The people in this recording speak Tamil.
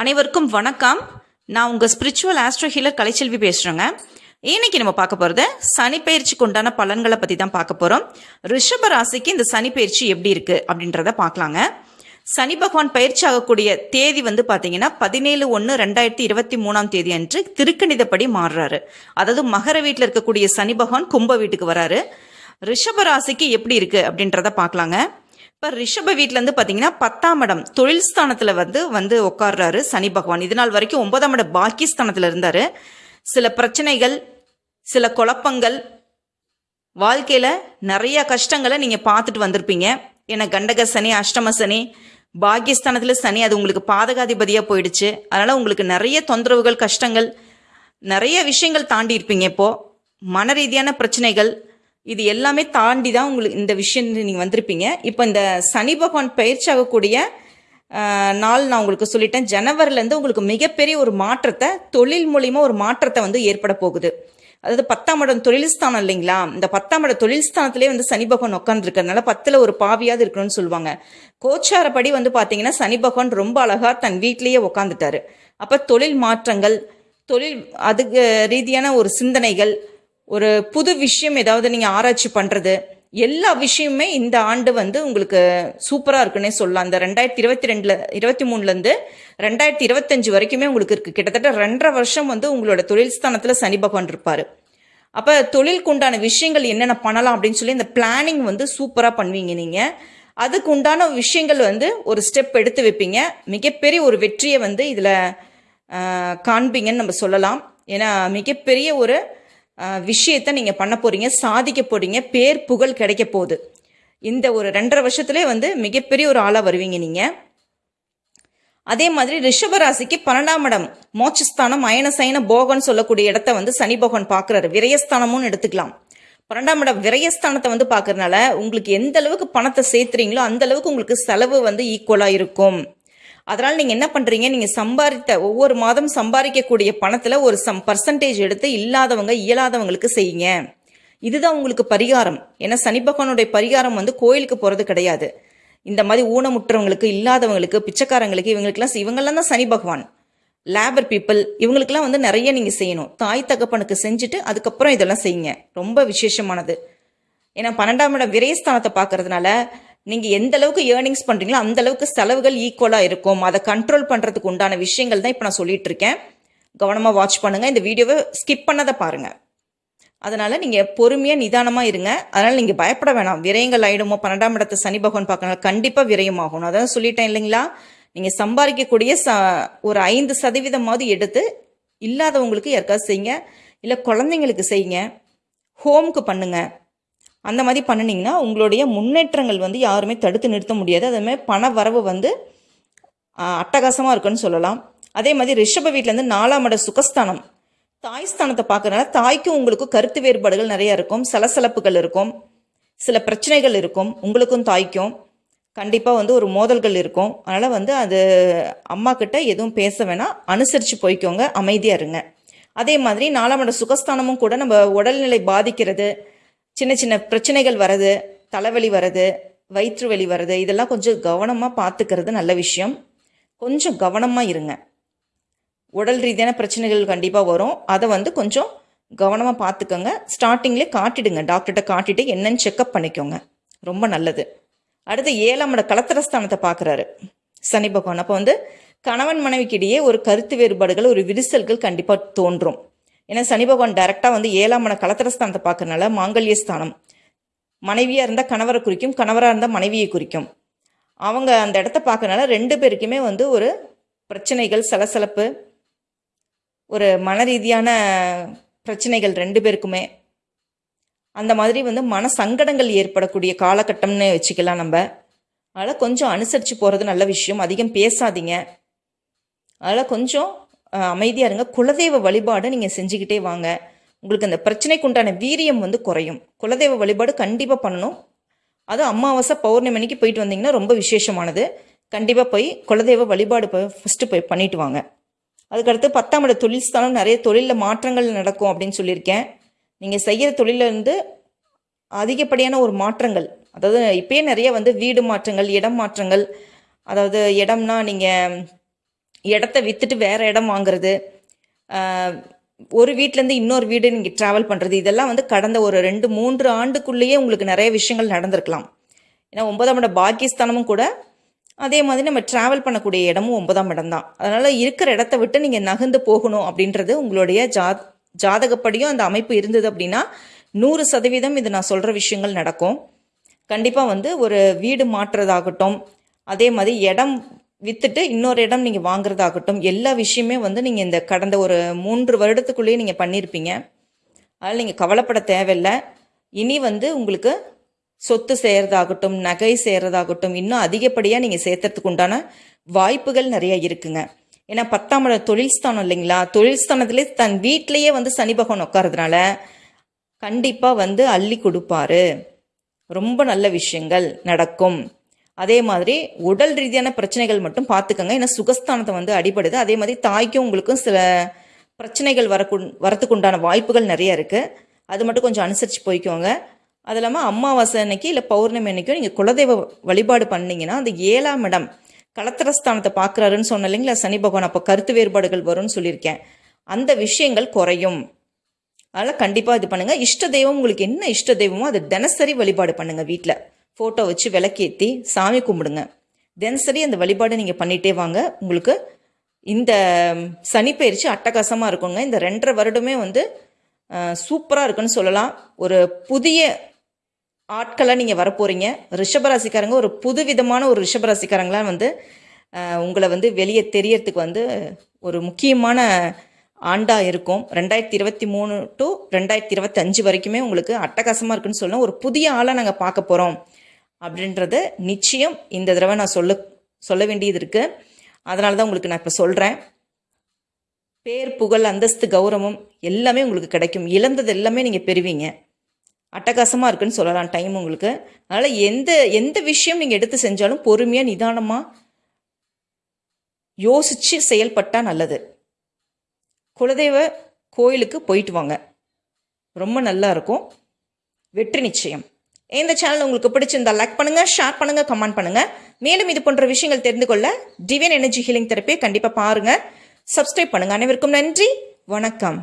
அனைவருக்கும் வணக்கம். நான் உங்கள் ஸ்பிரிச்சுவல் ஆஸ்ட்ரோ ஹீலர் கலைச்செல்வி பேசுகிறேங்க இன்னைக்கு நம்ம பார்க்க போகிறது சனிப்பயிற்சிக்கு உண்டான பலன்களை பற்றி தான் பார்க்க போகிறோம் ரிஷப ராசிக்கு இந்த சனிப்பயிற்சி எப்படி இருக்குது அப்படின்றத பார்க்கலாங்க. சனி பகவான் பயிற்சி ஆகக்கூடிய தேதி வந்து பார்த்தீங்கன்னா பதினேழு ஒன்று ரெண்டாயிரத்தி இருபத்தி மூணாம் தேதி அன்று திருக்கணிதப்படி மாறுறாரு. அதாவது மகர வீட்டில் இருக்கக்கூடிய சனி பகவான் கும்ப வீட்டுக்கு வராரு. ரிஷப ராசிக்கு எப்படி இருக்குது அப்படின்றத பார்க்கலாங்க. இப்போ ரிஷப வீட்டிலேருந்து பார்த்தீங்கன்னா பத்தாம் இடம் தொழில் ஸ்தானத்தில் வந்து வந்து உட்கார்றாரு சனி பகவான். இது நாள் வரைக்கும் ஒன்பதாம் இடம் பாக்கி ஸ்தானத்தில் இருந்தார். சில பிரச்சனைகள் சில குழப்பங்கள் வாழ்க்கையில் நிறைய கஷ்டங்களை நீங்கள் பார்த்துட்டு வந்திருப்பீங்க. ஏன்னா கண்டக சனி அஷ்டம சனி பாக்கியஸ்தானத்தில் சனி அது உங்களுக்கு பாதகாதிபதியாக போயிடுச்சு. அதனால் உங்களுக்கு நிறைய தொந்தரவுகள் கஷ்டங்கள் நிறைய விஷயங்கள் தாண்டி இருப்பீங்க இப்போது மன ரீதியான பிரச்சனைகள் இது எல்லாமே தாண்டி தான் உங்களுக்கு இந்த விஷயம் நீங்கள் வந்திருப்பீங்க. இப்போ இந்த சனி பகவான் பயிற்சி ஆகக்கூடிய நாள் நான் உங்களுக்கு சொல்லிட்டேன். ஜனவரிலேருந்து உங்களுக்கு மிகப்பெரிய ஒரு மாற்றத்தை தொழில் மூலிமா ஒரு மாற்றத்தை வந்து ஏற்பட போகுது. அதாவது பத்தாம் இடம் தொழில் ஸ்தானம் இல்லைங்களா? இந்த பத்தாம் இடம் தொழில் ஸ்தானத்திலே வந்து சனி பகவான் உட்காந்துருக்கிறதுனால பத்தில் ஒரு பாவியாவது இருக்கணும்னு சொல்லுவாங்க. கோச்சாரப்படி வந்து பார்த்தீங்கன்னா சனி பகவான் ரொம்ப அழகாக தன் வீட்டிலேயே உட்காந்துட்டாரு அப்போ தொழில் மாற்றங்கள் தொழில் அதுக்கு ரீதியான ஒரு சிந்தனைகள் ஒரு புது விஷயம் ஏதாவது நீங்கள் ஆராய்ச்சி பண்ணுறது எல்லா விஷயமுமே இந்த ஆண்டு வந்து உங்களுக்கு சூப்பராக இருக்குன்னே சொல்லலாம். அந்த ரெண்டாயிரத்தி இருபத்தி ரெண்டில் இருபத்தி மூணுலேருந்து ரெண்டாயிரத்தி இருபத்தஞ்சு வரைக்குமே உங்களுக்கு இருக்குது கிட்டத்தட்ட ரெண்டரை வருஷம் வந்து உங்களோட தொழில் ஸ்தானத்தில் சனி பகவான் இருப்பார். அப்போ தொழிலுக்கு உண்டான விஷயங்கள் என்னென்ன பண்ணலாம் அப்படின்னு சொல்லி இந்த பிளானிங் வந்து சூப்பராக பண்ணுவீங்க நீங்கள் அதுக்கு உண்டான விஷயங்கள் வந்து ஒரு ஸ்டெப் எடுத்து வைப்பீங்க. மிகப்பெரிய ஒரு வெற்றியை வந்து இதில் காண்பீங்கன்னு நம்ம சொல்லலாம். ஏன்னா மிகப்பெரிய ஒரு விஷயத்தை நீங்கள் பண்ண போகிறீங்க சாதிக்க போகிறீங்க பேர் புகழ் கிடைக்க போகுது. இந்த ஒரு ரெண்டரை வருஷத்துலேயே வந்து மிகப்பெரிய ஒரு ஆளாக வருவீங்க நீங்கள் அதே மாதிரி ரிஷபராசிக்கு பன்னெண்டாம் இடம் மோட்சஸ்தானம் அயன சயன போகன்னு சொல்லக்கூடிய இடத்த வந்து சனி பகவான் பார்க்குறாரு. விரயஸ்தானமும் எடுத்துக்கலாம். பன்னெண்டாம் இடம் விரயஸ்தானத்தை வந்து பார்க்கறதுனால உங்களுக்கு எந்த அளவுக்கு பணத்தை சேர்த்துறீங்களோ அந்த அளவுக்கு உங்களுக்கு செலவு வந்து ஈக்குவலாக இருக்கும். அதனால் நீங்கள் என்ன பண்ணுறீங்க நீங்கள் சம்பாதித்த ஒவ்வொரு மாதம் சம்பாதிக்கக்கூடிய பணத்தில் ஒரு சம் பர்சன்டேஜ் எடுத்து இல்லாதவங்க இயலாதவங்களுக்கு செய்யுங்க. இதுதான் உங்களுக்கு பரிகாரம். ஏன்னா சனி பகவானுடைய பரிகாரம் வந்து கோயிலுக்கு போகிறது கிடையாது. இந்த மாதிரி ஊனமுற்றவங்களுக்கு இல்லாதவங்களுக்கு பிச்சைக்காரங்களுக்கு இவங்களுக்குலாம் இவங்கெல்லாம் தான் சனி பகவான். லேபர் பீப்புள் இவங்களுக்கெல்லாம் வந்து நிறைய நீங்கள் செய்யணும். தாய் தகப்பனுக்கு செஞ்சுட்டு அதுக்கப்புறம் இதெல்லாம் செய்யுங்க. ரொம்ப விசேஷமானது. ஏன்னா பன்னெண்டாம் இடம் விரைஸ்தானத்தை பார்க்கறதுனால நீங்கள் எந்த அளவுக்கு ஏர்னிங்ஸ் பண்ணுறீங்களோ அந்த அளவுக்கு செலவுகள் ஈக்குவலாக இருக்கும். அதை கண்ட்ரோல் பண்ணுறதுக்கு உண்டான விஷயங்கள் தான் இப்போ நான் சொல்லிட்டு இருக்கேன். கவனமாக வாட்ச் பண்ணுங்கள் இந்த வீடியோவை ஸ்கிப் பண்ணதை பாருங்கள் அதனால் நீங்கள் பொறுமையாக நிதானமாக இருங்க. அதனால் நீங்கள் பயப்பட வேணாம். விரயங்கள் ஆயிடுமோ? பன்னெண்டாம் இடத்தை சனி பகவான் பார்க்கறனால கண்டிப்பாக விரயம் அதான் சொல்லிட்டேன் இல்லைங்களா? நீங்கள் சம்பாதிக்கக்கூடிய ச ஒரு ஐந்து சதவீதமாவது எடுத்து இல்லாதவங்களுக்கு யாருக்காவது செய்யுங்க. இல்லை குழந்தைங்களுக்கு செய்யுங்க. ஹோம்க்கு பண்ணுங்கள் அந்த மாதிரி பண்ணுனீங்கன்னா உங்களுடைய முன்னேற்றங்கள் வந்து யாருமே தடுத்து நிறுத்த முடியாது. அதேமாதிரி பண வரவு வந்து அட்டகாசமாக இருக்குன்னு சொல்லலாம். அதே மாதிரி ரிஷப வீட்டிலேருந்து நாலாம் இட சுகஸ்தானம். தாய் ஸ்தானத்தை பார்க்கறதுனால தாய்க்கும் உங்களுக்கும் கருத்து வேறுபாடுகள் நிறையா இருக்கும். சலசலப்புகள் இருக்கும். சில பிரச்சனைகள் இருக்கும். உங்களுக்கும் தாய்க்கும் கண்டிப்பாக வந்து ஒரு மோதல்கள் இருக்கும். அதனால் வந்து அது அம்மா கிட்ட எதுவும் பேச வேணாம். அனுசரித்து போய்க்கோங்க. அமைதியாக இருங்க. அதே மாதிரி நாலாம் இட சுகஸ்தானமும் கூட நம்ம உடல்நிலை பாதிக்கிறது சின்ன சின்ன பிரச்சனைகள் வருது தலைவலி வருது வயிற்று வலி வர்றது இதெல்லாம் கொஞ்சம் கவனமாக பார்த்துக்கிறது நல்ல விஷயம். கொஞ்சம் கவனமாக இருங்க. உடல் ரீதியான பிரச்சனைகள் கண்டிப்பாக வரும். அதை வந்து கொஞ்சம் கவனமாக பார்த்துக்கோங்க ஸ்டார்டிங்லேயே காட்டிடுங்க. டாக்டர்கிட்ட காட்டிட்டு என்னன்னு செக்கப் பண்ணிக்கோங்க. ரொம்ப நல்லது. அடுத்து ஏழாம் இட கலத்திரஸ்தானத்தை பார்க்குறாரு சனி பகவான். அப்போ வந்து கணவன் மனைவிக்கிடையே ஒரு கருத்து வேறுபாடுகள் ஒரு விரிசல்கள் கண்டிப்பாக தோன்றும். ஏன்னா சனி பகவான் டைரெக்டாக வந்து ஏழாம் இட கலத்திரஸ்தானத்தை பார்க்கறனால மாங்கல்ய ஸ்தானம். மனைவியாக இருந்தால் கணவரை குறிக்கும் கணவராக இருந்தால் மனைவியை குறிக்கும். அவங்க அந்த இடத்த பார்க்கறனால ரெண்டு பேருக்குமே வந்து ஒரு பிரச்சனைகள் சலசலப்பு ஒரு மன ரீதியான பிரச்சனைகள் ரெண்டு பேருக்குமே. அந்த மாதிரி வந்து மன சங்கடங்கள் ஏற்படக்கூடிய காலகட்டம்னு வச்சுக்கலாம் நம்ம. அதனால் கொஞ்சம் அனுசரித்து போகிறது நல்ல விஷயம். அதிகம் பேசாதீங்க. அதனால் கொஞ்சம் அமைதியாக இருங்க. குலதெய்வ வழிபாடு நீங்கள் செஞ்சுக்கிட்டே வாங்க. உங்களுக்கு அந்த பிரச்சனைக்கு உண்டான வீரியம் வந்து குறையும். குலதெய்வ வழிபாடு கண்டிப்பாக பண்ணணும். அதுவும் அமாவாசை பௌர்ணமிக்கு போயிட்டு வந்தீங்கன்னா ரொம்ப விசேஷமானது. கண்டிப்பாக போய் குலதெய்வ வழிபாடு போய் ஃபஸ்ட்டு போய் பண்ணிட்டு வாங்க. அதுக்கடுத்து பத்தாம் இட தொழில் ஸ்தானம் நிறைய தொழிலில் மாற்றங்கள் நடக்கும் அப்படின்னு சொல்லியிருக்கேன். நீங்கள் செய்கிற தொழிலிருந்து அதிகப்படியான ஒரு மாற்றங்கள் அதாவது இப்போயே நிறைய வந்து வீடு மாற்றங்கள் இடம் மாற்றங்கள் அதாவது இடம்னா நீங்கள் இடத்த விற்றுட்டு வேறு இடம் வாங்குறது ஒரு வீட்டிலேருந்து இன்னொரு வீடு நீங்கள் ட்ராவல் பண்ணுறது இதெல்லாம் வந்து கடந்த ஒரு ரெண்டு மூன்று ஆண்டுக்குள்ளேயே உங்களுக்கு நிறைய விஷயங்கள் நடந்திருக்கலாம். ஏன்னா ஒன்பதாம் இடம் பாகிஸ்தானமும் கூட அதே மாதிரி நம்ம ட்ராவல் பண்ணக்கூடிய இடமும் ஒன்பதாம் இடம் தான். அதனால் இருக்கிற இடத்த விட்டு நீங்கள் நகர்ந்து போகணும் அப்படின்றது உங்களுடைய ஜா ஜாதகப்படியும் அந்த அமைப்பு இருந்தது அப்படின்னா நூறு சதவீதம் இது நான் சொல்கிற விஷயங்கள் நடக்கும். கண்டிப்பாக வந்து ஒரு வீடு மாற்றுறதாகட்டும் அதே மாதிரி இடம் விற்றுட்டு இன்னொரு இடம் நீங்கள் வாங்குறதாகட்டும் எல்லா விஷயமே வந்து நீங்கள் இந்த கடந்த ஒரு மூன்று வருடத்துக்குள்ளேயே நீங்கள் பண்ணியிருப்பீங்க அதில் நீங்கள் கவலைப்பட தேவையில்லை. இனி வந்து உங்களுக்கு சொத்து செய்கிறதாகட்டும் நகை செய்கிறதாகட்டும் இன்னும் அதிகப்படியாக நீங்கள் சேர்த்துறதுக்கு உண்டான வாய்ப்புகள் நிறையா இருக்குங்க. ஏன்னா பத்தாம் இடம் தொழில் ஸ்தானம் இல்லைங்களா? தொழில் ஸ்தானத்திலே தன் வீட்டிலையே வந்து சனி பகவான் உட்காரதுனால கண்டிப்பாக வந்து அள்ளி கொடுப்பாரு. ரொம்ப நல்ல விஷயங்கள் நடக்கும். அதே மாதிரி உடல் ரீதியான பிரச்சனைகள் மட்டும் பார்த்துக்கோங்க. ஏன்னா சுகஸ்தானத்தை வந்து அடிபடுது. அதே மாதிரி தாய்க்கும் உங்களுக்கும் சில பிரச்சனைகள் வரக்கு வரத்துக்கு உண்டான வாய்ப்புகள் நிறைய இருக்குது அது மட்டும் கொஞ்சம் அனுசரித்து போய்க்கோங்க. அது இல்லாமல் அம்மாவாசை அன்னைக்கு இல்லை பௌர்ணமி அன்னைக்கும் நீங்கள் குலதெய்வ வழிபாடு பண்ணிங்கன்னா அந்த ஏழாம் இடம் கலத்திரஸ்தானத்தை பார்க்குறாருன்னு சொன்ன இல்லைங்களா? சனி பகவான். அப்போ கருத்து வேறுபாடுகள் வரும்னு சொல்லியிருக்கேன். அந்த விஷயங்கள் குறையும். அதனால் கண்டிப்பாக இது பண்ணுங்கள் இஷ்ட தெய்வம் உங்களுக்கு என்ன இஷ்ட தெய்வமோ அதை தினசரி வழிபாடு பண்ணுங்கள் வீட்டில் ஃபோட்டோ வச்சு விளக்கேற்றி சாமி கும்பிடுங்க. தினசரி அந்த வழிபாடு நீங்கள் பண்ணிகிட்டே வாங்க. உங்களுக்கு இந்த சனி பயிற்சி அட்டகாசமாக இருக்குங்க. இந்த ரெண்டரை வருடமே வந்து சூப்பராக இருக்குன்னு சொல்லலாம். ஒரு புதிய ஆட்களாக நீங்கள் வரப்போகிறீங்க ரிஷபராசிக்காரங்க ஒரு புது விதமான ஒரு ரிஷபராசிக்காரங்களாம் வந்து உங்களை வந்து வெளியே தெரியறதுக்கு வந்து ஒரு முக்கியமான ஆண்டாக இருக்கும். ரெண்டாயிரத்தி இருபத்தி மூணு டு ரெண்டாயிரத்தி இருபத்தஞ்சு வரைக்குமே உங்களுக்கு அட்டகாசமாக இருக்குன்னு சொல்லலாம் ஒரு புதிய ஆளாக நாங்கள் பார்க்க போகிறோம் அப்படின்றத நிச்சயம் இந்த தடவை நான் சொல்ல சொல்ல வேண்டியது இருக்குது அதனால தான் உங்களுக்கு நான் இப்போ சொல்கிறேன் பேர் புகழ் அந்தஸ்து கௌரவம் எல்லாமே உங்களுக்கு கிடைக்கும். இழந்தது எல்லாமே நீங்கள் பெறுவீங்க. அட்டகாசமாக இருக்குன்னு சொல்லலாம் டைம் உங்களுக்கு. அதனால் எந்த எந்த விஷயம் நீங்கள் எடுத்து செஞ்சாலும் பொறுமையாக நிதானமாக யோசித்து செயல்பட்டால் நல்லது. குலதெய்வ கோயிலுக்கு போயிட்டு வாங்க. ரொம்ப நல்லா இருக்கும். வெற்றி நிச்சயம். இந்த சேனல் உங்களுக்கு பிடிச்சிருந்தா லைக் பண்ணுங்கள் ஷேர் பண்ணுங்கள் கமெண்ட் பண்ணுங்கள் மேலும் இது போன்ற விஷயங்கள் தெரிந்து கொள்ள டிவியன் எனர்ஜி ஹீலிங் தெரப்பியை கண்டிப்பாக பாருங்கள் சப்ஸ்கிரைப் பண்ணுங்கள் அனைவருக்கும் நன்றி. வணக்கம்.